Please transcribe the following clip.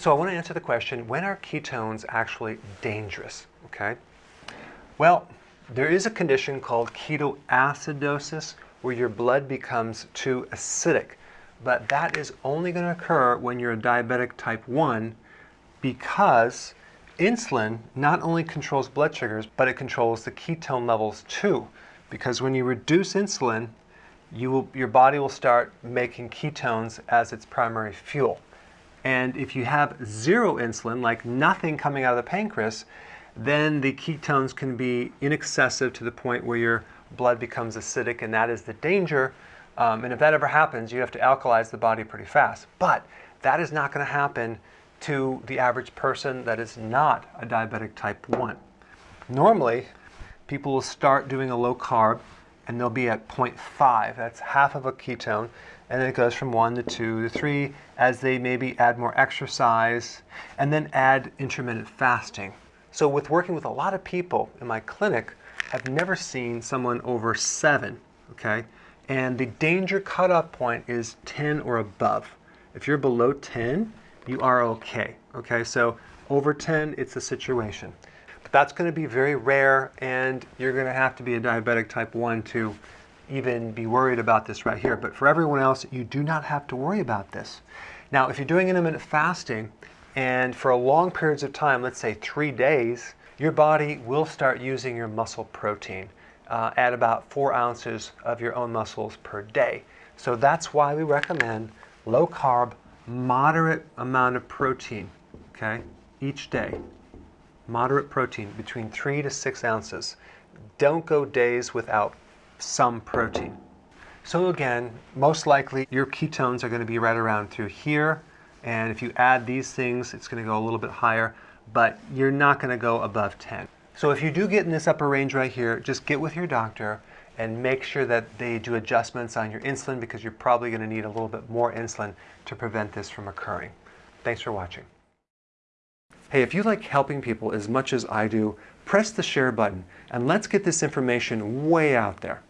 So I want to answer the question, when are ketones actually dangerous? Okay. Well, there is a condition called ketoacidosis where your blood becomes too acidic. But that is only going to occur when you're a diabetic type 1 because insulin not only controls blood sugars, but it controls the ketone levels too. Because when you reduce insulin, you will, your body will start making ketones as its primary fuel. And if you have zero insulin, like nothing coming out of the pancreas, then the ketones can be inexcessive to the point where your blood becomes acidic, and that is the danger. Um, and if that ever happens, you have to alkalize the body pretty fast. But that is not going to happen to the average person that is not a diabetic type 1. Normally, people will start doing a low carb and they'll be at 0.5. That's half of a ketone. And then it goes from 1 to 2 to 3 as they maybe add more exercise and then add intermittent fasting. So with working with a lot of people in my clinic, I've never seen someone over 7, okay? And the danger cutoff point is 10 or above. If you're below 10, you are okay. Okay, so over 10, it's a situation. That's going to be very rare, and you're going to have to be a diabetic type 1 to even be worried about this right here. But for everyone else, you do not have to worry about this. Now, if you're doing intermittent fasting, and for a long periods of time, let's say three days, your body will start using your muscle protein uh, at about four ounces of your own muscles per day. So that's why we recommend low carb, moderate amount of protein, okay, each day. Moderate protein, between three to six ounces. Don't go days without some protein. So again, most likely your ketones are going to be right around through here. And if you add these things, it's going to go a little bit higher, but you're not going to go above 10. So if you do get in this upper range right here, just get with your doctor and make sure that they do adjustments on your insulin because you're probably going to need a little bit more insulin to prevent this from occurring. Thanks for watching. Hey, if you like helping people as much as I do, press the share button and let's get this information way out there.